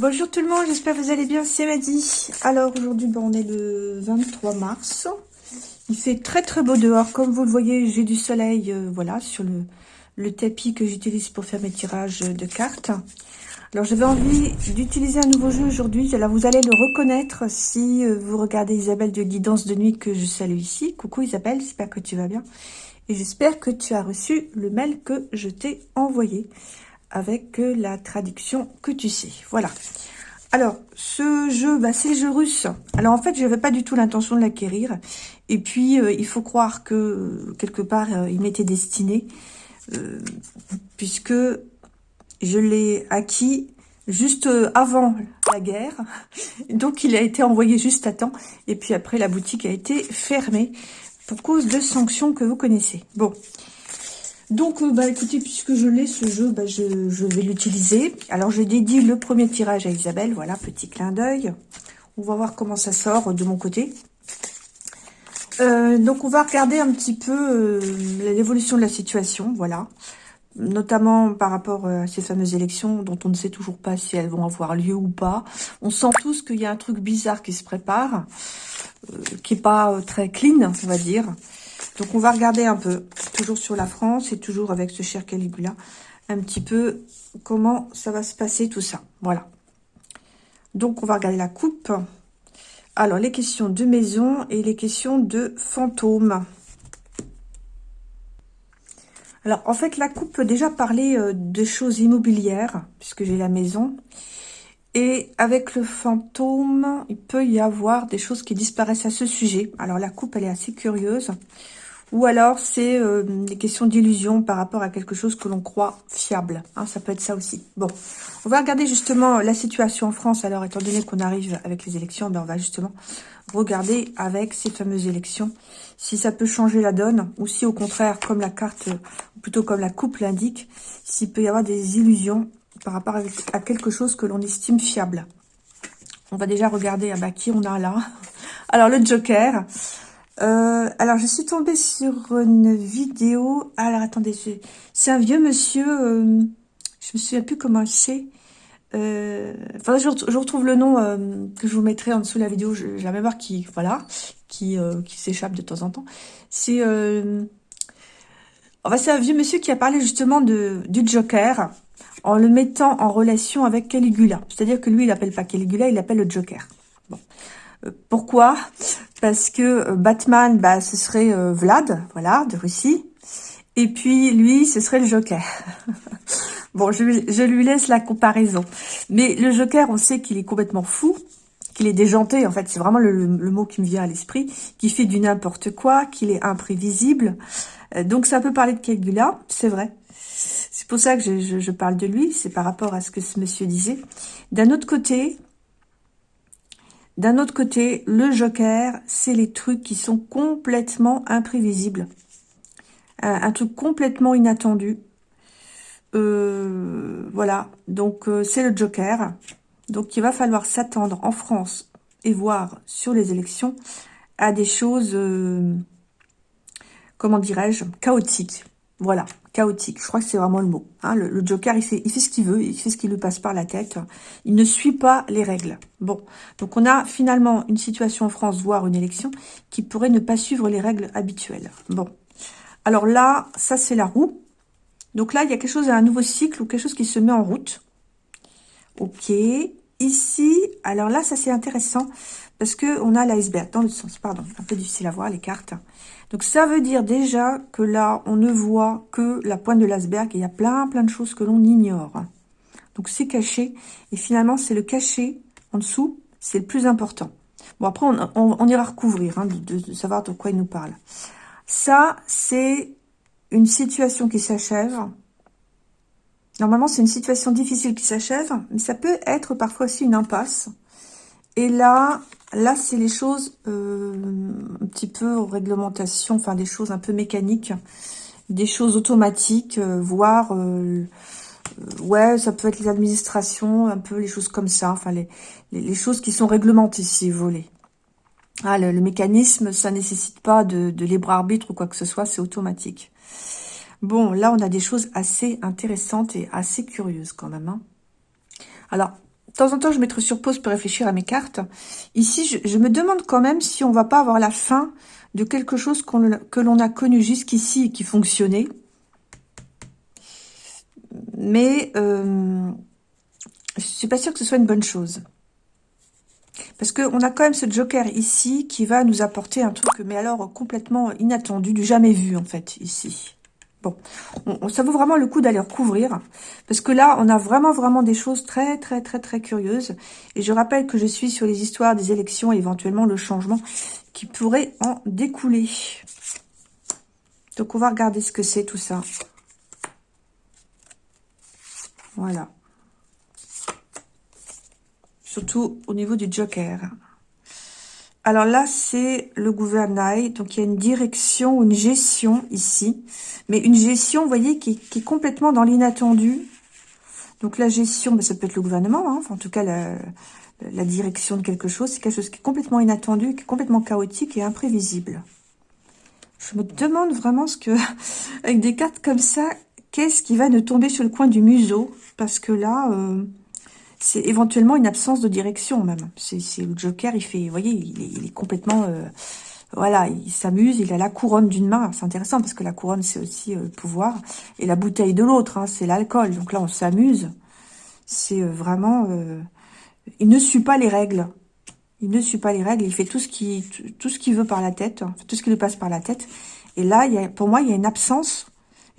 Bonjour tout le monde, j'espère que vous allez bien, c'est Maddy. Alors aujourd'hui, ben, on est le 23 mars. Il fait très très beau dehors. Comme vous le voyez, j'ai du soleil euh, voilà, sur le, tapis que j'utilise pour faire mes tirages de cartes. Alors j'avais envie d'utiliser un nouveau jeu aujourd'hui. Alors vous allez le reconnaître si euh, vous regardez Isabelle de Guidance de Nuit que je salue ici. Coucou Isabelle, j'espère que tu vas bien. Et j'espère que tu as reçu le mail que je t'ai envoyé avec euh, la traduction que tu sais. Voilà. Alors, ce jeu, bah, c'est le jeu russe. Alors, en fait, je n'avais pas du tout l'intention de l'acquérir. Et puis, euh, il faut croire que, quelque part, euh, il m'était destiné. puisque je l'ai acquis juste avant la guerre. Donc, il a été envoyé juste à temps. Et puis après, la boutique a été fermée pour cause de sanctions que vous connaissez. Bon, donc, euh, bah écoutez, puisque je l'ai, ce jeu, bah, je, vais l'utiliser. Alors, j'ai dédié le premier tirage à Isabelle. Voilà, petit clin d'œil. On va voir comment ça sort de mon côté. Euh, donc, on va regarder un petit peu euh, l'évolution de la situation. Voilà. Notamment par rapport à ces fameuses élections dont on ne sait toujours pas si elles vont avoir lieu ou pas. On sent tous qu'il y a un truc bizarre qui se prépare, qui n'est pas très clean, on va dire. Donc, on va regarder un peu, toujours sur la France et toujours avec ce cher Caligula, un petit peu comment ça va se passer tout ça. Voilà. Donc, on va regarder la coupe. Alors, les questions de maison et les questions de fantômes. Alors, en fait, la coupe peut déjà parler euh, de choses immobilières, puisque j'ai la maison. Et avec le fantôme, il peut y avoir des choses qui disparaissent à ce sujet. Alors, la coupe, elle est assez curieuse. Ou alors, c'est euh, des questions d'illusion par rapport à quelque chose que l'on croit fiable. Hein, ça peut être ça aussi. Bon, on va regarder justement la situation en France. Alors, étant donné qu'on arrive avec les élections, ben, on va justement regarder avec ces fameuses élections si ça peut changer la donne ou si au contraire, comme la carte, ou plutôt comme la coupe l'indique, s'il peut y avoir des illusions par rapport à quelque chose que l'on estime fiable. On va déjà regarder ah bah, qui on a là. Alors, le Joker. Euh, alors, je suis tombée sur une vidéo. Alors, attendez, c'est un vieux monsieur. Euh, je me souviens plus comment c'est. Euh, enfin, je, retrouve le nom que je vous mettrai en dessous de la vidéo. J'ai la mémoire qui, voilà, qui, qui s'échappe de temps en temps. C'est, enfin, c'est un vieux monsieur qui a parlé justement de du Joker en le mettant en relation avec Caligula. C'est-à-dire que lui, il appelle pas Caligula, il appelle le Joker. Bon. Pourquoi? Parce que euh, Batman, bah, ce serait euh, Vlad, voilà, de Russie. Et puis, lui, ce serait le Joker. bon, je, lui laisse la comparaison. Mais le Joker, on sait qu'il est complètement fou, qu'il est déjanté, en fait, c'est vraiment le, mot qui me vient à l'esprit, qui fait du n'importe quoi, qu'il est imprévisible. Euh, donc, ça peut parler de Caligula, c'est vrai. C'est pour ça que je, je parle de lui, c'est par rapport à ce que ce monsieur disait. D'un autre côté, d'un autre côté, le joker, c'est les trucs qui sont complètement imprévisibles. Un, truc complètement inattendu. Euh, voilà, donc euh, c'est le joker. Donc il va falloir s'attendre en France et voir sur les élections à des choses, euh, comment dirais-je, chaotiques. Voilà, chaotique. Je crois que c'est vraiment le mot. Hein. le, Joker, il fait, il fait ce qu'il veut, il fait ce qui lui passe par la tête. Il ne suit pas les règles. Bon, donc on a finalement une situation en France, voire une élection, qui pourrait ne pas suivre les règles habituelles. Bon, alors là, ça c'est la roue. Donc là, il y a quelque chose, un nouveau cycle ou quelque chose qui se met en route. Ok, ici, alors là, ça c'est intéressant parce que on a l'iceberg dans le sens, pardon, un peu difficile à voir les cartes. Donc ça veut dire déjà que là, on ne voit que la pointe de l'iceberg il y a plein plein de choses que l'on ignore. Donc c'est caché et finalement c'est le caché en dessous, c'est le plus important. Bon après on, ira recouvrir, hein, de, savoir de quoi il nous parle. Ça c'est une situation qui s'achève. Normalement c'est une situation difficile qui s'achève, mais ça peut être parfois aussi une impasse. Et là, Là, c'est les choses euh, un petit peu réglementation, enfin des choses un peu mécaniques, des choses automatiques, euh, voire, euh, ouais, ça peut être les administrations, un peu les choses comme ça, enfin les, les, choses qui sont réglementées, si vous voulez. Ah, le, mécanisme, ça nécessite pas de, de libre arbitre ou quoi que ce soit, c'est automatique. Bon, là, on a des choses assez intéressantes et assez curieuses quand même. Hein. Alors, de temps en temps, je mettrai sur pause pour réfléchir à mes cartes. Ici, je, me demande quand même si on va pas avoir la fin de quelque chose que l'on a connu jusqu'ici et qui fonctionnait. Mais euh, je suis pas sûre que ce soit une bonne chose. Parce qu'on a quand même ce joker ici qui va nous apporter un truc, mais alors complètement inattendu, du jamais vu en fait, ici. Bon, ça vaut vraiment le coup d'aller recouvrir. Parce que là, on a vraiment, vraiment des choses très, très, très, très curieuses. Et je rappelle que je suis sur les histoires des élections et éventuellement le changement qui pourrait en découler. Donc, on va regarder ce que c'est tout ça. Voilà. Surtout au niveau du joker. Alors là, c'est le gouvernail. Donc, il y a une direction, une gestion ici. Mais une gestion, vous voyez, qui, est complètement dans l'inattendu. Donc, la gestion, ben, ça peut être le gouvernement. Hein. En tout cas, la, la direction de quelque chose. C'est quelque chose qui est complètement inattendu, qui est complètement chaotique et imprévisible. Je me demande vraiment ce que, avec des cartes comme ça, qu'est-ce qui va nous tomber sur le coin du museau? Parce que là, euh, c'est éventuellement une absence de direction même. C'est le Joker, il fait, vous voyez, il est, complètement... Euh, voilà, il s'amuse, il a la couronne d'une main. C'est intéressant parce que la couronne, c'est aussi euh, le pouvoir. Et la bouteille de l'autre, hein, c'est l'alcool. Donc là, on s'amuse. C'est vraiment il ne suit pas les règles. Il ne suit pas les règles. Il fait tout ce qu'il tout ce qu'il veut par la tête, tout ce qui lui passe par la tête. Et là, il y a, pour moi, il y a une absence,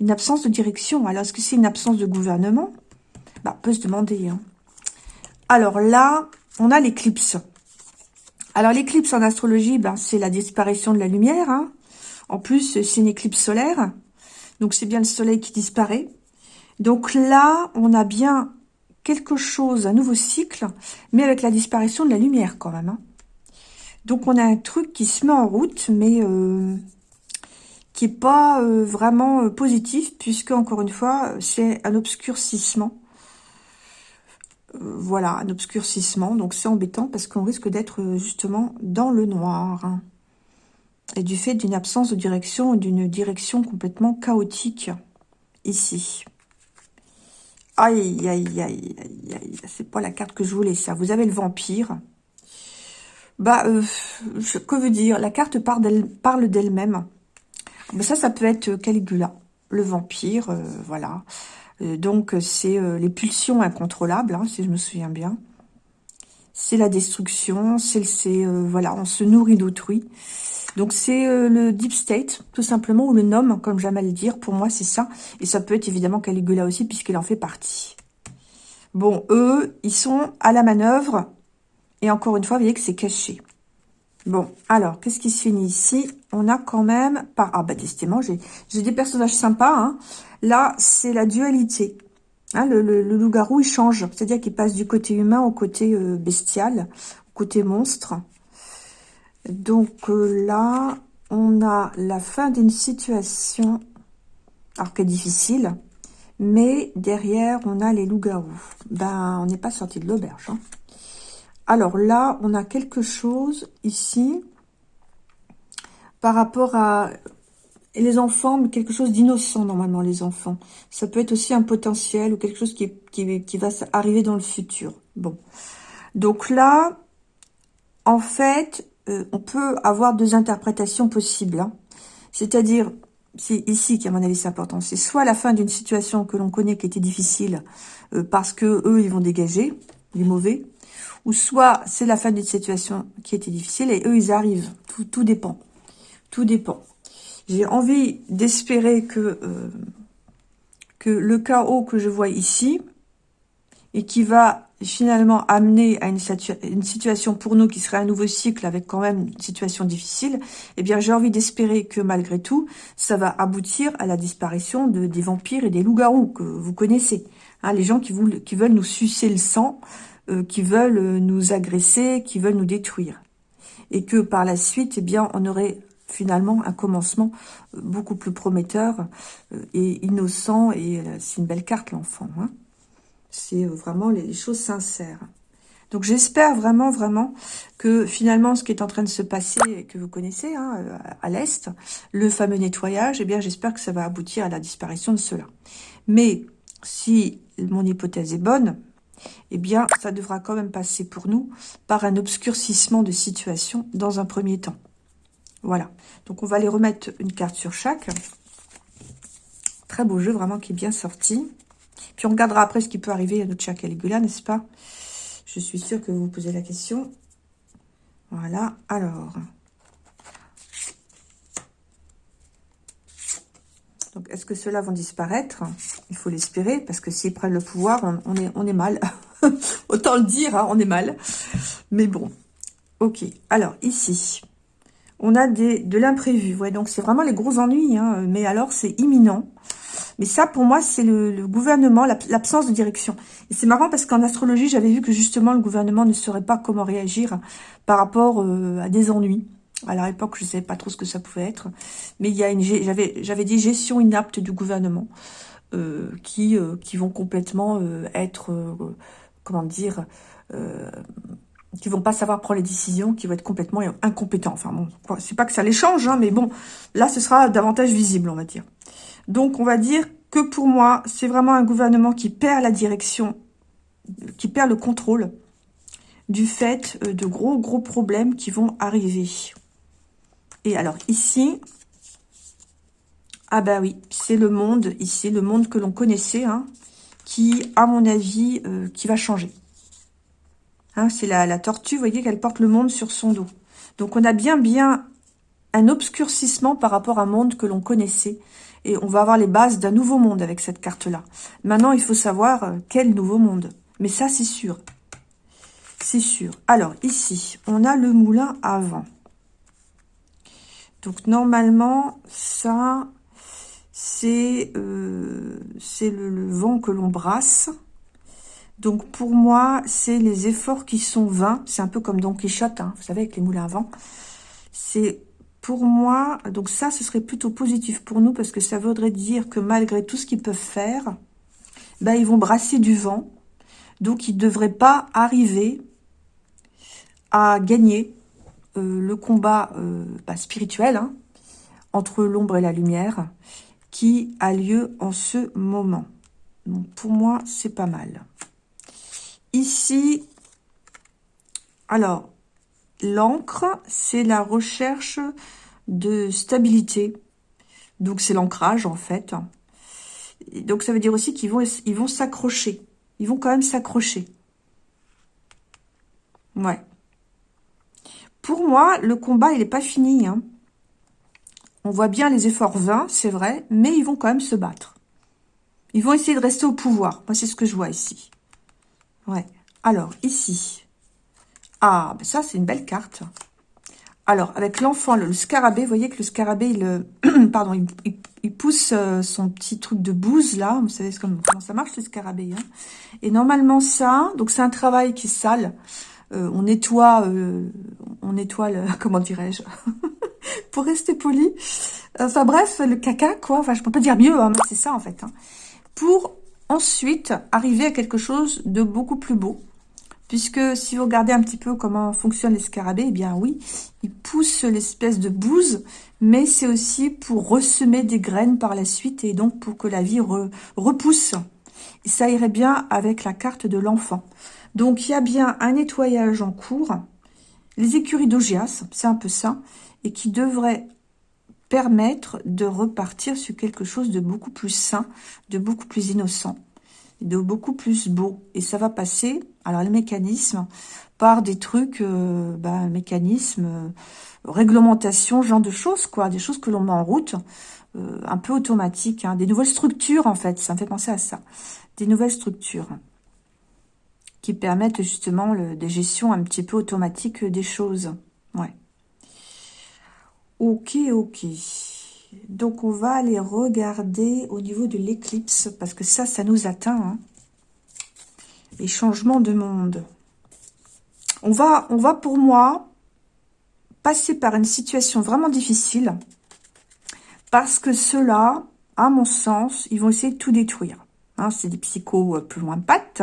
une absence de direction. Alors, est-ce que c'est une absence de gouvernement? Bah, On peut se demander. Hein. Alors là, on a l'éclipse. Alors, l'éclipse en astrologie, ben, c'est la disparition de la lumière. Hein. En plus, c'est une éclipse solaire. Donc, c'est bien le soleil qui disparaît. Donc là, on a bien quelque chose, un nouveau cycle, mais avec la disparition de la lumière quand même. Hein. Donc on a un truc qui se met en route, mais euh, qui est pas euh, vraiment euh, positif, puisque encore une fois, c'est un obscurcissement. Voilà, un obscurcissement, donc c'est embêtant parce qu'on risque d'être justement dans le noir. Et du fait d'une absence de direction, d'une direction complètement chaotique ici. Aïe, aïe, aïe, aïe, aïe. C'est pas la carte que je voulais, ça. Vous avez le vampire. Bah, euh, que veut dire? La carte parle d'elle-même. Bah, ça, ça peut être Caligula, le vampire, euh, voilà. Euh, donc, c'est les pulsions incontrôlables, hein, si je me souviens bien. C'est la destruction, c'est, voilà, on se nourrit d'autrui. Donc c'est euh, le deep state, tout simplement, ou le nom, comme j'aime à le dire. Pour moi, c'est ça. Et ça peut être évidemment Caligula aussi, puisqu'il en fait partie. Bon, eux, ils sont à la manœuvre. Et encore une fois, vous voyez que c'est caché. Bon, alors, qu'est-ce qui se finit ici? On a quand même, par ah bah décidément, j'ai des personnages sympas. Hein. Là, c'est la dualité. Hein, le, loup-garou, il change. C'est-à-dire qu'il passe du côté humain au côté euh, bestial, au côté monstre. Donc euh, là, on a la fin d'une situation, alors que difficile, mais derrière, on a les loups-garous. Ben, on n'est pas sorti de l'auberge. Hein. Alors là, on a quelque chose ici, par rapport à les enfants, mais quelque chose d'innocent normalement, les enfants. Ça peut être aussi un potentiel ou quelque chose qui, qui, qui va arriver dans le futur. Bon. Donc là, en fait, euh, on peut avoir deux interprétations possibles. Hein. C'est-à-dire, c'est ici qui, à mon avis, c'est important. C'est soit la fin d'une situation que l'on connaît qui était difficile euh, parce que eux, ils vont dégager, les mauvais, ou soit c'est la fin d'une situation qui était difficile et eux, ils arrivent. Tout, tout dépend. Tout dépend. J'ai envie d'espérer que, euh, que le chaos que je vois ici et qui va finalement amener à une, situation pour nous qui serait un nouveau cycle avec quand même une situation difficile, eh bien j'ai envie d'espérer que malgré tout, ça va aboutir à la disparition de, des vampires et des loups-garous que vous connaissez. Hein, les gens qui veulent nous sucer le sang, euh, qui veulent nous agresser, qui veulent nous détruire. Et que par la suite, eh bien on aurait finalement un commencement euh, beaucoup plus prometteur euh, et innocent, et c'est une belle carte l'enfant. Hein c'est euh, vraiment les choses sincères. Donc j'espère vraiment, vraiment que finalement ce qui est en train de se passer, que vous connaissez hein, euh, à l'Est, le fameux nettoyage, eh bien j'espère que ça va aboutir à la disparition de cela. Mais si mon hypothèse est bonne, eh bien, ça devra quand même passer pour nous par un obscurcissement de situation dans un premier temps. Voilà. Donc, on va aller remettre une carte sur chaque. Très beau jeu, vraiment, qui est bien sorti. Puis, on regardera après ce qui peut arriver à notre chat Caligula, n'est-ce pas? Je suis sûre que vous vous posez la question. Voilà. Alors... Donc, est-ce que ceux-là vont disparaître? Il faut l'espérer, parce que s'ils prennent le pouvoir, on, est, on est mal. Autant le dire, hein, on est mal. Mais bon, ok. Alors, ici, on a des, de l'imprévu. Ouais, donc, c'est vraiment les gros ennuis, hein, mais alors, c'est imminent. Mais ça, pour moi, c'est le, gouvernement, l'absence de direction. Et c'est marrant parce qu'en astrologie, j'avais vu que justement, le gouvernement ne saurait pas comment réagir par rapport euh, à des ennuis. À l'époque, je ne savais pas trop ce que ça pouvait être. Mais il y a une, j'avais, dit gestion inapte du gouvernement euh, qui, euh, qui vont complètement être, comment dire, qui vont pas savoir prendre les décisions, qui vont être complètement incompétents. Enfin bon, c'est pas que ça les change, hein, mais bon, là, ce sera davantage visible, on va dire. Donc, on va dire que pour moi, c'est vraiment un gouvernement qui perd la direction, qui perd le contrôle du fait de gros, gros problèmes qui vont arriver. Et alors ici, ah bah oui, c'est le monde ici, le monde que l'on connaissait, hein, qui, à mon avis, euh, qui va changer. Hein, c'est la, la tortue, vous voyez qu'elle porte le monde sur son dos. Donc on a bien bien un obscurcissement par rapport à un monde que l'on connaissait. Et on va avoir les bases d'un nouveau monde avec cette carte-là. Maintenant, il faut savoir euh, quel nouveau monde. Mais ça, c'est sûr. C'est sûr. Alors, ici, on a le moulin à vent. Donc normalement, ça, c'est euh, le, vent que l'on brasse. Donc pour moi, c'est les efforts qui sont vains. C'est un peu comme Don Quichotte, hein, vous savez, avec les moulins à vent. C'est pour moi, donc ça, ce serait plutôt positif pour nous parce que ça voudrait dire que malgré tout ce qu'ils peuvent faire, ben, ils vont brasser du vent. Donc ils ne devraient pas arriver à gagner euh, le combat euh, bah, spirituel hein, entre l'ombre et la lumière qui a lieu en ce moment. Donc pour moi, c'est pas mal. Ici, alors, l'encre, c'est la recherche de stabilité. Donc c'est l'ancrage en fait. donc ça veut dire aussi qu'ils vont s'accrocher. Ils vont quand même s'accrocher. Ouais. Pour moi, le combat, il n'est pas fini. Hein. On voit bien les efforts vains, c'est vrai, mais ils vont quand même se battre. Ils vont essayer de rester au pouvoir. Moi, c'est ce que je vois ici. Ouais. Alors, ici. Ah, ben ça, c'est une belle carte. Alors, avec l'enfant, le, scarabée, vous voyez que le scarabée, il, euh, pardon, il, pousse euh, son petit truc de bouse, là. Vous savez comment, ça marche, le scarabée. Hein. Et normalement, ça, donc c'est un travail qui est sale. Euh, on nettoie, on nettoie, le, comment dirais-je, pour rester poli. Enfin bref, le caca, quoi. Enfin, je peux pas dire mieux, hein, mais c'est ça en fait. Hein. Pour ensuite arriver à quelque chose de beaucoup plus beau. Puisque si vous regardez un petit peu comment fonctionnent les scarabées, eh bien oui, ils poussent l'espèce de bouse, mais c'est aussi pour ressemer des graines par la suite et donc pour que la vie repousse. Et ça irait bien avec la carte de l'enfant. Donc, il y a bien un nettoyage en cours. Les écuries d'Ogias, c'est un peu ça, et qui devrait permettre de repartir sur quelque chose de beaucoup plus sain, de beaucoup plus innocent, de beaucoup plus beau. Et ça va passer, alors les mécanismes, par des trucs, euh, bah, mécanismes, euh, réglementation, genre de choses, quoi, des choses que l'on met en route, euh, un peu automatiques, hein, des nouvelles structures, en fait, ça me fait penser à ça, des nouvelles structures qui permettent justement le, des gestions un petit peu automatiques des choses. Ouais. Ok, ok. Donc, on va aller regarder au niveau de l'éclipse, parce que ça, ça nous atteint. Hein. Les changements de monde. On va, on va pour moi passer par une situation vraiment difficile, parce que ceux-là, à mon sens, ils vont essayer de tout détruire. Hein, C'est des psychos euh, plus loin de pattes.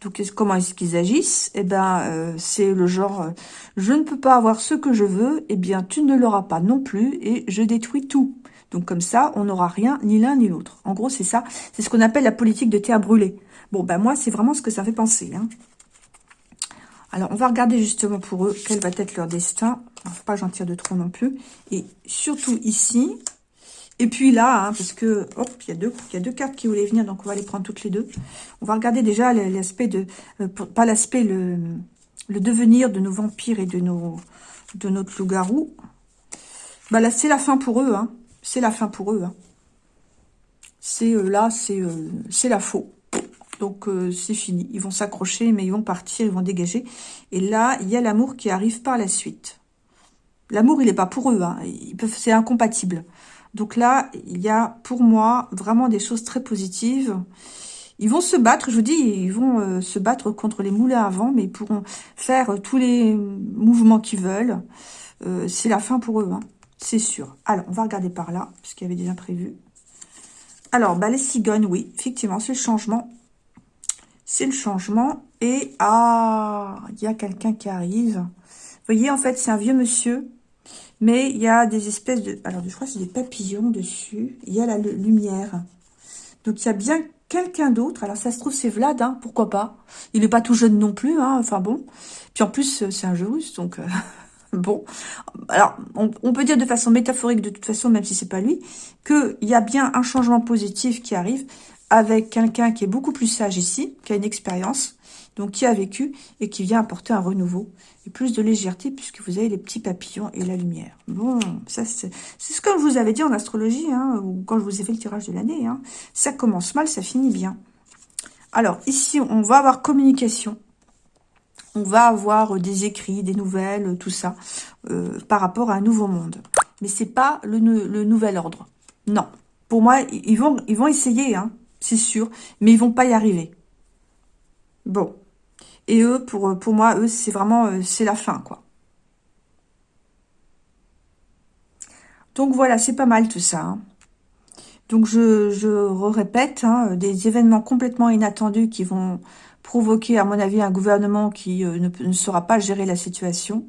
Donc, comment est-ce qu'ils agissent? Eh ben, euh, c'est le genre, euh, je ne peux pas avoir ce que je veux, eh bien, tu ne l'auras pas non plus, et je détruis tout. Donc comme ça, on n'aura rien, ni l'un ni l'autre. En gros, c'est ça. C'est ce qu'on appelle la politique de terre brûlée. Bon, ben moi, c'est vraiment ce que ça fait penser. Hein. Alors, on va regarder justement pour eux quel va être leur destin. Faut pas j'en tire de trop non plus. Et surtout ici. Et puis là, hein, parce que, hop, il y, a deux, cartes qui voulaient venir, donc on va les prendre toutes les deux. On va regarder déjà l'aspect de... Euh, pas l'aspect, le, le devenir de nos vampires et de nos de notre loup-garou. Bah là, c'est la fin pour eux. Hein. C'est la fin pour eux. Hein. C'est euh, là, c'est euh, c'est la faux. Donc, c'est fini. Ils vont s'accrocher, mais ils vont partir, ils vont dégager. Et là, il y a l'amour qui arrive par la suite. L'amour, il n'est pas pour eux. C'est incompatible. Donc là, il y a, pour moi, vraiment des choses très positives. Ils vont se battre, je vous dis, ils vont euh, se battre contre les moulins à vent, mais ils pourront faire tous les mouvements qu'ils veulent. Euh, c'est la fin pour eux, hein. c'est sûr. Alors, on va regarder par là, puisqu'il y avait des imprévus. Alors, bah, les cigognes, oui, effectivement, c'est le changement. C'est le changement. Et, ah, il y a quelqu'un qui arrive. Vous voyez, en fait, c'est un vieux monsieur, mais il y a des espèces de... Alors, je crois que c'est des papillons dessus. Il y a la lumière. Donc, il y a bien quelqu'un d'autre. Alors, ça se trouve, c'est Vlad, hein, pourquoi pas. Il n'est pas tout jeune non plus, hein, enfin bon. Puis en plus, c'est un jeu russe, donc... Euh, bon, alors, on, peut dire de façon métaphorique, de toute façon, même si c'est pas lui, qu'il y a bien un changement positif qui arrive avec quelqu'un qui est beaucoup plus sage ici, qui a une expérience, donc qui a vécu et qui vient apporter un renouveau et plus de légèreté puisque vous avez les petits papillons et la lumière. Bon, ça c'est ce que je vous avais dit en astrologie, hein, ou quand je vous ai fait le tirage de l'année. Hein. Ça commence mal, ça finit bien. Alors ici, on va avoir communication. On va avoir des écrits, des nouvelles, tout ça, euh, par rapport à un nouveau monde. Mais c'est pas le, le, nouvel ordre. Non. Pour moi, ils vont, ils vont essayer, hein, c'est sûr, mais ils vont pas y arriver. Bon. Et eux, pour, pour moi, eux, c'est vraiment, euh, c'est la fin, quoi. Donc voilà, c'est pas mal tout ça. Hein. Donc je, je répète, hein, des événements complètement inattendus qui vont provoquer, à mon avis, un gouvernement qui euh, ne, ne, saura pas gérer la situation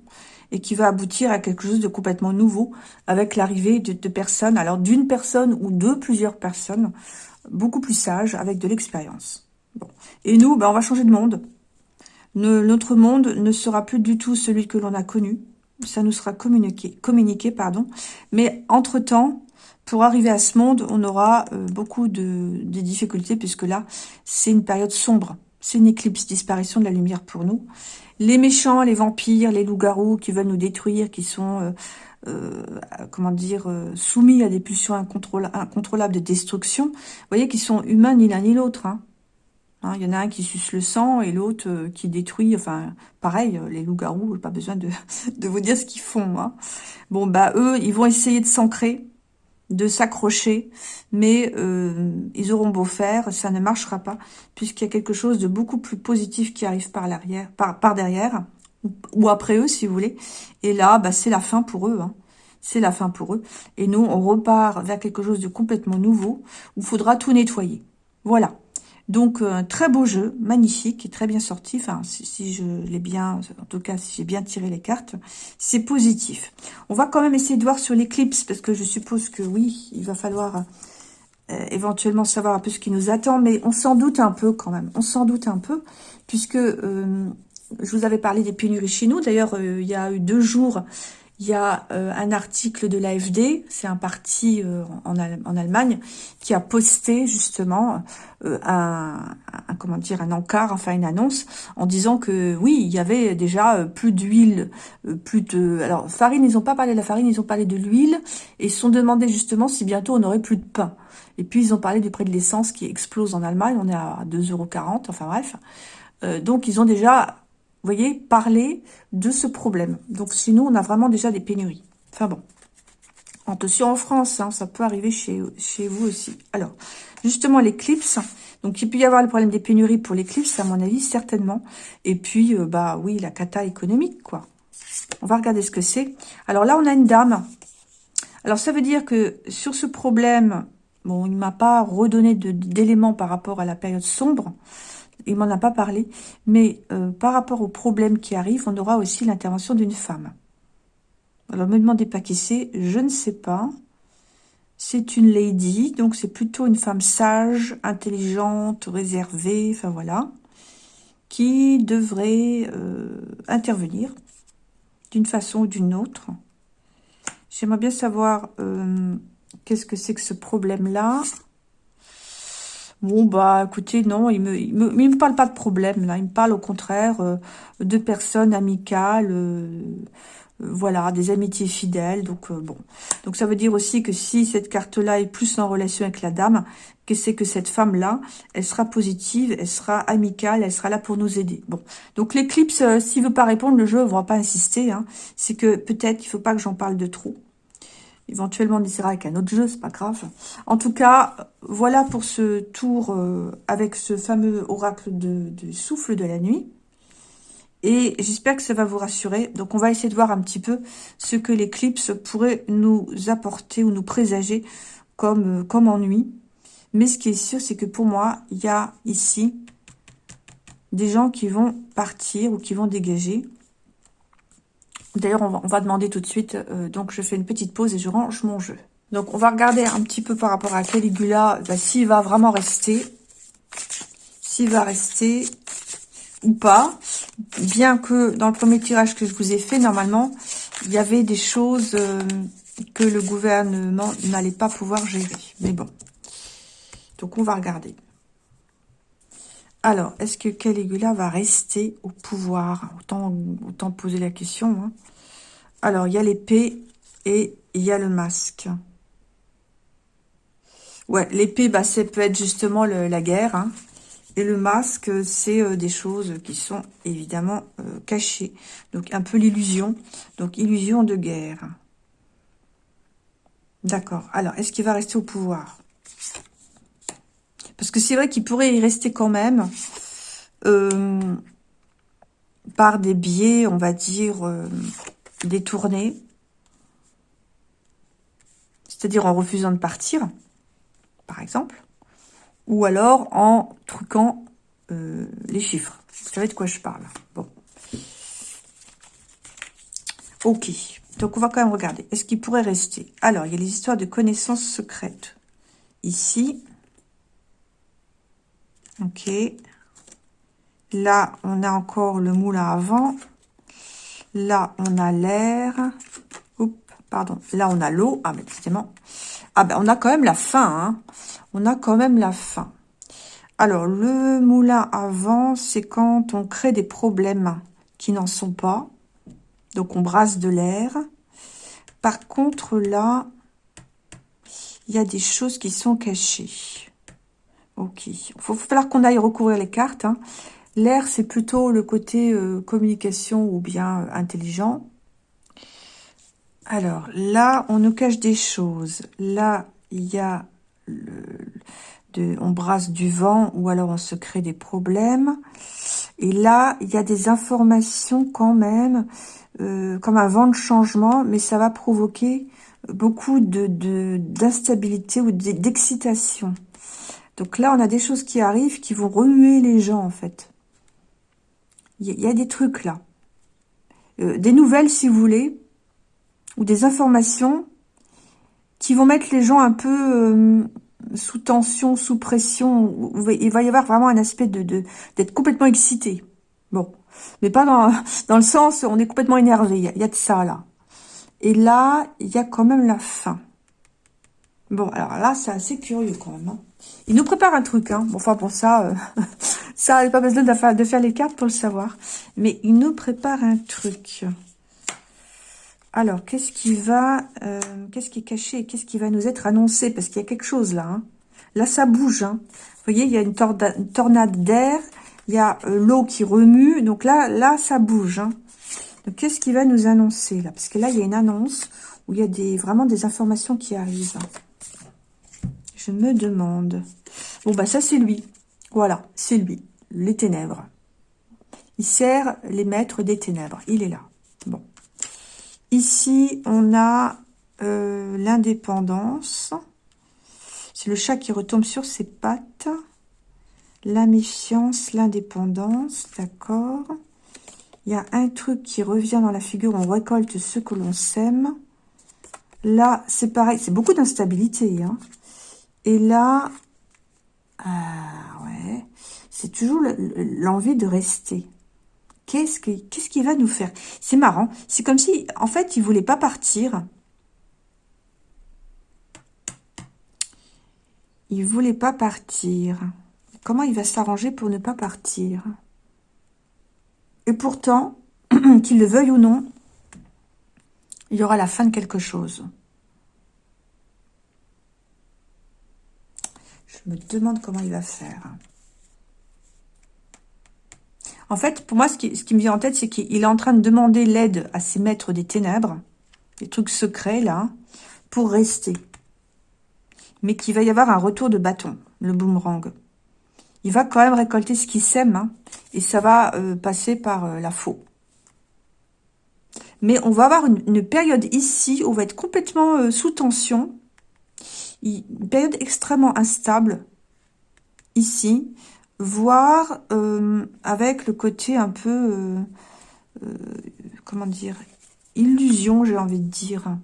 et qui va aboutir à quelque chose de complètement nouveau avec l'arrivée de, personnes, alors d'une personne ou de plusieurs personnes, beaucoup plus sages, avec de l'expérience. Et nous, ben, on va changer de monde notre monde ne sera plus du tout celui que l'on a connu. Ça nous sera communiqué, communiqué pardon. Mais entre-temps, pour arriver à ce monde, on aura euh, beaucoup de, difficultés, puisque là, c'est une période sombre. C'est une éclipse, disparition de la lumière pour nous. Les méchants, les vampires, les loups-garous qui veulent nous détruire, qui sont, euh, euh, comment dire, soumis à des pulsions incontrôlables de destruction, vous voyez qu'ils sont humains ni l'un ni l'autre. Hein. Hein, il y en a un qui suce le sang et l'autre euh, qui détruit. Enfin, pareil, euh, les loups-garous, pas besoin de, vous dire ce qu'ils font. Hein. Bon, bah eux, ils vont essayer de s'ancrer, de s'accrocher, mais euh, ils auront beau faire, ça ne marchera pas, puisqu'il y a quelque chose de beaucoup plus positif qui arrive par l'arrière, par, par derrière, ou, après eux, si vous voulez. Et là, bah, c'est la fin pour eux. Hein. C'est la fin pour eux. Et nous, on repart vers quelque chose de complètement nouveau, où il faudra tout nettoyer. Voilà. Donc, un très beau jeu, magnifique et très bien sorti. Enfin, si, je l'ai bien, en tout cas, si j'ai bien tiré les cartes, c'est positif. On va quand même essayer de voir sur l'éclipse, parce que je suppose que oui, il va falloir euh, éventuellement savoir un peu ce qui nous attend, mais on s'en doute un peu quand même. On s'en doute un peu, puisque euh, je vous avais parlé des pénuries chez nous. D'ailleurs, euh, il y a eu deux jours, il y a euh, un article de l'AFD, c'est un parti euh, en, Allemagne, qui a posté justement euh, un, comment dire un encart, enfin une annonce, en disant que oui, il y avait déjà plus d'huile, plus de... Alors farine, ils n'ont pas parlé de la farine, ils ont parlé de l'huile, et ils se sont demandé justement si bientôt on aurait plus de pain. Et puis ils ont parlé du prix de l'essence qui explose en Allemagne, on est à 2,40€, enfin bref. donc ils ont déjà voyez, parler de ce problème. Donc, sinon, on a vraiment déjà des pénuries. Enfin bon. Attention en France, hein, ça peut arriver chez, chez vous aussi. Alors, justement, l'éclipse. Donc, il peut y avoir le problème des pénuries pour l'éclipse, à mon avis, certainement. Et puis, euh, bah oui, la cata économique, quoi. On va regarder ce que c'est. Alors là, on a une dame. Alors, ça veut dire que sur ce problème, bon, il ne m'a pas redonné d'éléments par rapport à la période sombre il m'en a pas parlé, mais euh, par rapport aux problèmes qui arrivent, on aura aussi l'intervention d'une femme. Alors, me demandez pas qui c'est, je ne sais pas. C'est une lady, donc c'est plutôt une femme sage, intelligente, réservée, enfin voilà, qui devrait euh, intervenir d'une façon ou d'une autre. J'aimerais bien savoir euh, qu'est-ce que c'est que ce problème-là. Bon, bah, écoutez, non, il me, il me, parle pas de problème, là. Il me parle, au contraire, euh, de personnes amicales, euh, voilà, des amitiés fidèles. Donc, bon. Donc, ça veut dire aussi que si cette carte-là est plus en relation avec la dame, que c'est que cette femme-là, elle sera positive, elle sera amicale, elle sera là pour nous aider. Bon, donc l'éclipse, euh, s'il veut pas répondre, le jeu ne va pas insister. Hein. C'est que peut-être il faut pas que j'en parle de trop. Éventuellement, on essaiera avec un autre jeu, c'est pas grave. En tout cas, voilà pour ce tour euh, avec ce fameux oracle de, souffle de la nuit. Et j'espère que ça va vous rassurer. Donc, on va essayer de voir un petit peu ce que l'éclipse pourrait nous apporter ou nous présager comme, euh, comme ennui. Mais ce qui est sûr, c'est que pour moi, il y a ici des gens qui vont partir ou qui vont dégager. D'ailleurs, on, va, demander tout de suite. Euh, donc, je fais une petite pause et je range mon jeu. Donc, on va regarder un petit peu par rapport à Caligula, bah, s'il va vraiment rester. S'il va rester ou pas. Bien que dans le premier tirage que je vous ai fait, normalement, il y avait des choses euh, que le gouvernement n'allait pas pouvoir gérer. Mais bon, donc, on va regarder. Alors, est-ce que Caligula va rester au pouvoir? Autant, poser la question. Hein. Alors, il y a l'épée et il y a le masque. Ouais, l'épée, bah, ça peut être justement la guerre. Hein. Et le masque, c'est euh, des choses qui sont évidemment euh, cachées. Donc, un peu l'illusion. Donc, illusion de guerre. D'accord. Alors, est-ce qu'il va rester au pouvoir? Parce que c'est vrai qu'il pourrait y rester quand même euh, par des biais, on va dire, euh, détournés. C'est-à-dire en refusant de partir, par exemple. Ou alors en truquant euh, les chiffres. Vous savez de quoi je parle. Bon. Ok. Donc, on va quand même regarder. Est-ce qu'il pourrait rester? Alors, il y a les histoires de connaissances secrètes. Ici, Ok. Là, on a encore le moulin à vent. Là, on a l'air. Oups, pardon. Là, on a l'eau. Ah, mais décidément. Ah, ben, on a quand même la fin. Hein. On a quand même la fin. Alors, le moulin à vent, c'est quand on crée des problèmes qui n'en sont pas. Donc, on brasse de l'air. Par contre, là, il y a des choses qui sont cachées. Ok. Il va falloir qu'on aille recouvrir les cartes. Hein. L'air, c'est plutôt le côté euh, communication ou bien euh, intelligent. Alors, là, on nous cache des choses. Là, il y a... On brasse du vent ou alors on se crée des problèmes. Et là, il y a des informations quand même, euh, comme un vent de changement, mais ça va provoquer beaucoup d'instabilité ou d'excitation. Donc là, on a des choses qui arrivent qui vont remuer les gens, en fait. Il y, a des trucs là. Euh, des nouvelles, si vous voulez, ou des informations qui vont mettre les gens un peu euh, sous tension, sous pression. Il va y avoir vraiment un aspect de d'être complètement excité. Bon, mais pas dans, dans le sens on est complètement énervé. Il y, y, a de ça là. Et là, il y a quand même la fin. Bon, alors là, c'est assez curieux quand même. Hein. Il nous prépare un truc, hein. Enfin, pour ça, euh, ça pas besoin de faire, de faire les cartes pour le savoir. Mais il nous prépare un truc. Alors, qu'est-ce qui va... Euh, qu'est-ce qui est caché Qu'est-ce qui va nous être annoncé? Parce qu'il y a quelque chose là. Hein. Là, ça bouge. Hein. Vous voyez, il y a une, tornade d'air. Il y a euh, l'eau qui remue. Donc là, là, ça bouge. Hein. Donc, qu'est-ce qui va nous annoncer là? Parce que là, il y a une annonce où il y a des, vraiment des informations qui arrivent. Je me demande. Bon, bah ça, c'est lui. Voilà, c'est lui. Les ténèbres. Il sert les maîtres des ténèbres. Il est là. Bon. Ici, on a euh, l'indépendance. C'est le chat qui retombe sur ses pattes. La méfiance, l'indépendance, d'accord. Il y a un truc qui revient dans la figure, on récolte ce que l'on sème. Là, c'est pareil, c'est beaucoup d'instabilité. Hein. Et là, ah, ouais, c'est toujours l'envie de rester. Qu'est-ce qu'il va nous faire? C'est marrant. C'est comme si, en fait, il voulait pas partir. Il voulait pas partir. Comment il va s'arranger pour ne pas partir? Et pourtant, qu'il le veuille ou non, il y aura la fin de quelque chose. Je me demande comment il va faire. En fait, pour moi, ce qui, me vient en tête, c'est qu'il est en train de demander l'aide à ses maîtres des ténèbres, des trucs secrets, là, pour rester. Mais qu'il va y avoir un retour de bâton, le boomerang. Il va quand même récolter ce qu'il sème, hein, et ça va euh, passer par euh, la faux. Mais on va avoir une, période ici où on va être complètement euh, sous tension. Une période extrêmement instable ici, voire euh, avec le côté un peu, euh, comment dire, illusion, j'ai envie de dire.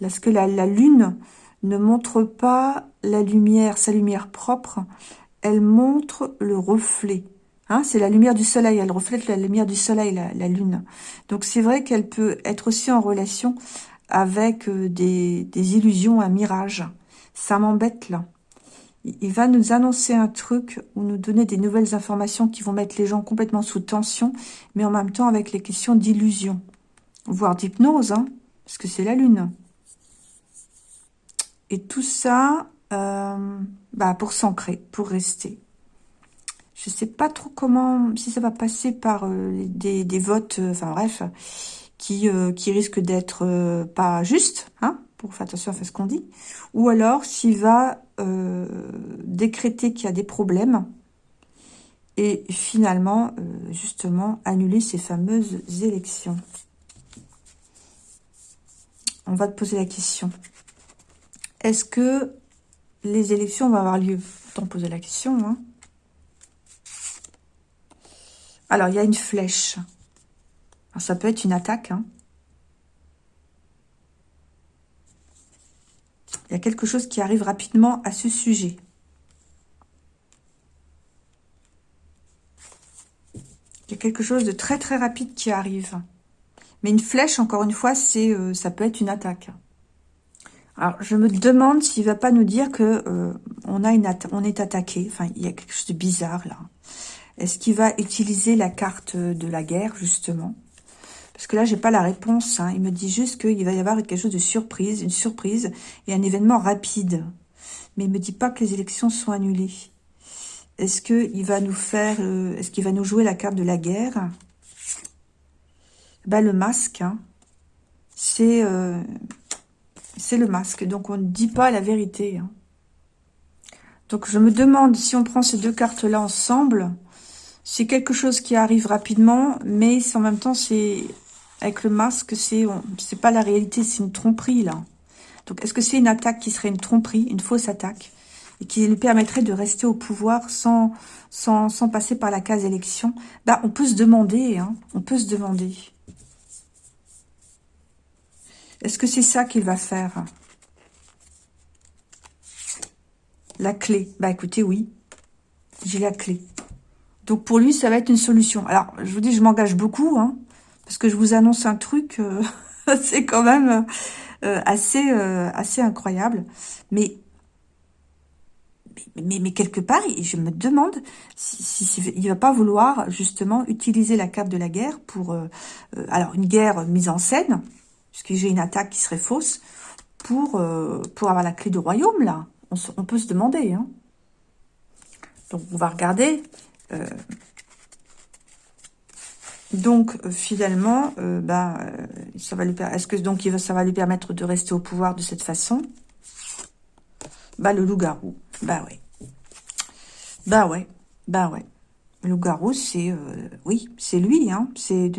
Parce que la, la lune ne montre pas la lumière, sa lumière propre, elle montre le reflet. Hein, c'est la lumière du soleil, elle reflète la lumière du soleil, la, lune. Donc c'est vrai qu'elle peut être aussi en relation avec euh, des, illusions, un mirage. Ça m'embête là. Il va nous annoncer un truc ou nous donner des nouvelles informations qui vont mettre les gens complètement sous tension, mais en même temps avec les questions d'illusion, voire d'hypnose, hein, parce que c'est la lune. Et tout ça, euh, bah pour s'ancrer, pour rester. Je sais pas trop comment, si ça va passer par euh, des, votes, euh, enfin bref, qui, qui risquent d'être pas justes, hein, pour faire attention à ce qu'on dit, ou alors s'il va décréter qu'il y a des problèmes et finalement, justement, annuler ces fameuses élections. On va te poser la question. Est-ce que les élections vont avoir lieu? T'en poser la question, hein alors, il y a une flèche. ça peut être une attaque. Hein. Il y a quelque chose qui arrive rapidement à ce sujet. Il y a quelque chose de très très rapide qui arrive. Mais une flèche, encore une fois, c'est euh, ça peut être une attaque. Alors, je me demande s'il va pas nous dire que euh, on, on est attaqué. Enfin, il y a quelque chose de bizarre là. Est-ce qu'il va utiliser la carte de la guerre, justement? Parce que là, j'ai pas la réponse. Hein. Il me dit juste qu'il va y avoir quelque chose de surprise, une surprise et un événement rapide. Mais il me dit pas que les élections sont annulées. Est-ce qu'il va nous faire... Euh, est-ce qu'il va nous jouer la carte de la guerre? Bah, Le masque, hein. c'est... Euh, c'est le masque. Donc, on ne dit pas la vérité. Hein. Donc, je me demande si on prend ces deux cartes-là ensemble c'est quelque chose qui arrive rapidement, mais en même temps, c'est avec le masque, c'est c'est pas la réalité, c'est une tromperie, là. Donc, est-ce que c'est une attaque qui serait une tromperie, une fausse attaque, et qui lui permettrait de rester au pouvoir sans, passer par la case élection? Bah, on peut se demander, hein, on peut se demander. Est-ce que c'est ça qu'il va faire? La clé. Bah, écoutez, oui. J'ai la clé. Donc pour lui, ça va être une solution. Alors, je vous dis, je m'engage beaucoup, hein, parce que je vous annonce un truc, euh, c'est quand même euh, assez, euh, assez incroyable. Mais, mais, mais, quelque part, je me demande s'il si, si, va pas vouloir justement utiliser la carte de la guerre pour, alors une guerre mise en scène, puisque j'ai une attaque qui serait fausse, pour, pour avoir la clé du royaume, là. On, peut se demander, hein. Donc, on va regarder donc, euh, finalement, euh, bah, ça va lui Est-ce que donc ça va lui permettre de rester au pouvoir de cette façon? Bah, le loup-garou. Bah ouais. Bah ouais. Bah ouais. Le loup-garou, c'est... oui, c'est lui. Hein. C'est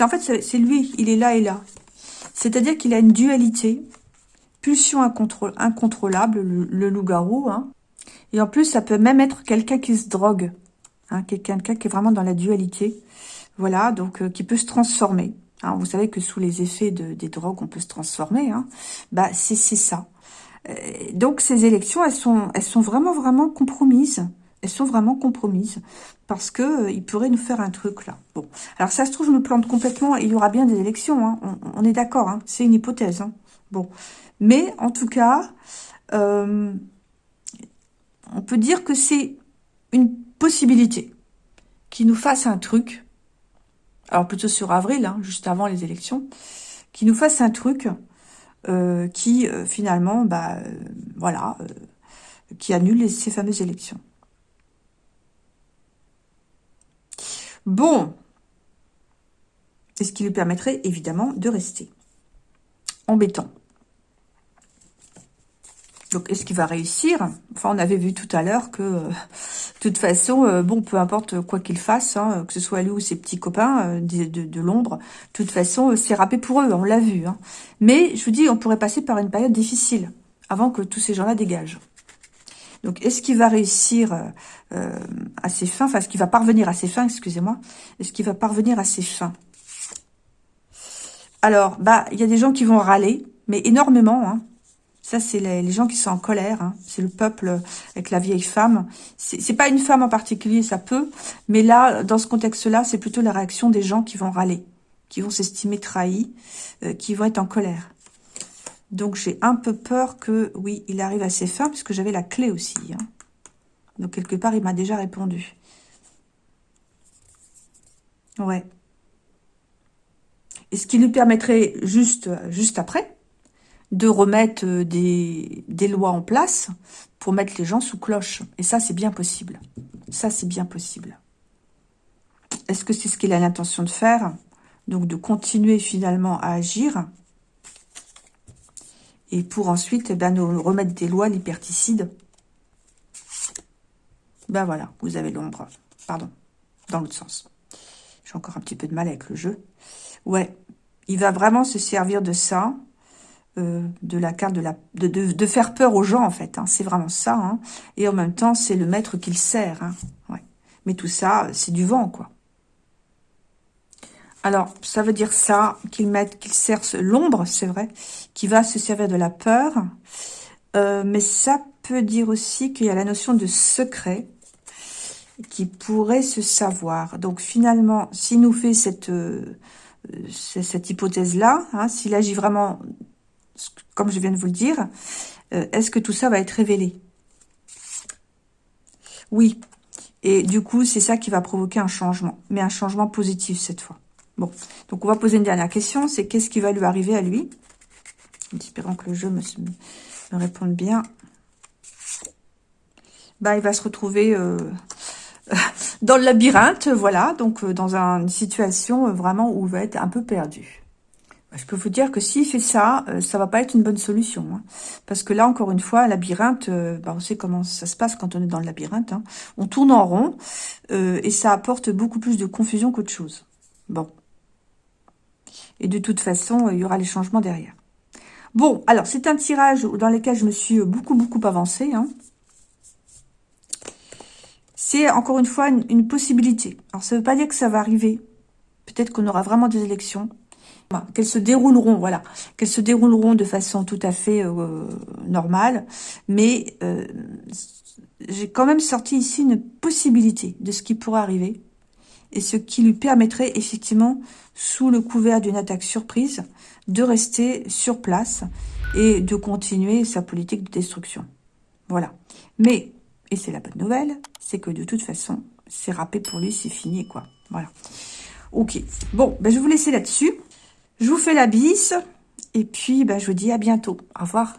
En fait, c'est lui. Il est là et là. C'est-à-dire qu'il a une dualité. Pulsion incontrôlable, le, le loup-garou. Hein. Et en plus, ça peut même être quelqu'un qui se drogue. Hein, quelqu'un qui est vraiment dans la dualité. Voilà, donc euh, qui peut se transformer. Vous savez que sous les effets de, des drogues, on peut se transformer. Hein, bah, c'est ça. Euh, donc, ces élections, elles sont, elles sont vraiment, vraiment compromises. Elles sont vraiment compromises parce que euh, pourrait nous faire un truc là. Bon, alors ça se trouve, je me plante complètement et il y aura bien des élections. Hein. On, est d'accord, hein. c'est une hypothèse. Hein. Bon, mais en tout cas, euh, on peut dire que c'est une possibilité qui nous fasse un truc. Alors plutôt sur avril, hein, juste avant les élections, qui nous fasse un truc euh, qui finalement, bah voilà, qui annule ces fameuses élections. Bon. Et ce qui lui permettrait, évidemment, de rester. Embêtant. Donc, est-ce qu'il va réussir? Enfin, on avait vu tout à l'heure que, euh, de toute façon, euh, bon, peu importe quoi qu'il fasse, hein, que ce soit lui ou ses petits copains euh, de, de, l'ombre, de toute façon, c'est râpé pour eux, on l'a vu. Hein. Mais, je vous dis, on pourrait passer par une période difficile avant que tous ces gens-là dégagent. Donc, est-ce qu'il va réussir à ses fins? Enfin, est-ce qu'il va parvenir à ses fins, excusez-moi. Est-ce qu'il va parvenir à ses fins? Alors, bah, il y a des gens qui vont râler, mais énormément. Hein. Ça, c'est les, gens qui sont en colère. Hein. C'est le peuple avec la vieille femme. C'est pas une femme en particulier, ça peut. Mais là, dans ce contexte-là, c'est plutôt la réaction des gens qui vont râler, qui vont s'estimer trahis, euh, qui vont être en colère. Donc, j'ai un peu peur que, oui, il arrive à ses fins, puisque j'avais la clé aussi. Hein. Donc, quelque part, il m'a déjà répondu. Ouais. Et ce qui lui permettrait, juste, juste après, de remettre euh, des, lois en place pour mettre les gens sous cloche. Et ça, c'est bien possible. Ça, c'est bien possible. Est-ce que c'est ce qu'il a l'intention de faire? Donc, de continuer finalement à agir et pour ensuite eh ben, nous remettre des lois liberticides. Ben voilà, vous avez l'ombre. Pardon, dans l'autre sens. J'ai encore un petit peu de mal avec le jeu. Ouais, il va vraiment se servir de ça, euh, de la carte de la de, faire peur aux gens en fait. Hein. C'est vraiment ça. Hein. Et en même temps, c'est le maître qu'il sert. Hein. Mais tout ça, c'est du vent quoi. Alors, ça veut dire ça, qu'il qu'il sert l'ombre, c'est vrai, qui va se servir de la peur. Euh, mais ça peut dire aussi qu'il y a la notion de secret qui pourrait se savoir. Donc, finalement, s'il nous fait cette, euh, hypothèse-là, hein, s'il agit vraiment, comme je viens de vous le dire, euh, est-ce que tout ça va être révélé? Oui. Et du coup, c'est ça qui va provoquer un changement, mais un changement positif cette fois. Bon, donc on va poser une dernière question, c'est qu'est-ce qui va lui arriver à lui? En espérant que le jeu me, réponde bien. Bah, il va se retrouver euh, dans le labyrinthe, voilà, donc euh, dans une situation vraiment où il va être un peu perdu. Je peux vous dire que s'il fait ça, ça va pas être une bonne solution. Hein. parce que là, encore une fois, labyrinthe, bah, on sait comment ça se passe quand on est dans le labyrinthe. Hein. on tourne en rond et ça apporte beaucoup plus de confusion qu'autre chose. Bon, et de toute façon, il y aura les changements derrière. Bon, alors, c'est un tirage dans lequel je me suis beaucoup, beaucoup avancée. Hein. C'est, encore une fois, une, possibilité. Alors, ça ne veut pas dire que ça va arriver. Peut-être qu'on aura vraiment des élections. Qu'elles se dérouleront, voilà. Qu'elles se dérouleront de façon tout à fait euh, normale. Mais euh, j'ai quand même sorti ici une possibilité de ce qui pourrait arriver et ce qui lui permettrait effectivement, sous le couvert d'une attaque surprise, de rester sur place et de continuer sa politique de destruction. Voilà. Mais, et c'est la bonne nouvelle, c'est que de toute façon, c'est râpé pour lui, c'est fini, quoi. Voilà. Ok. Bon, ben, je vais vous laisser là-dessus. Je vous fais la bise. Et puis, ben, je vous dis à bientôt. Au revoir.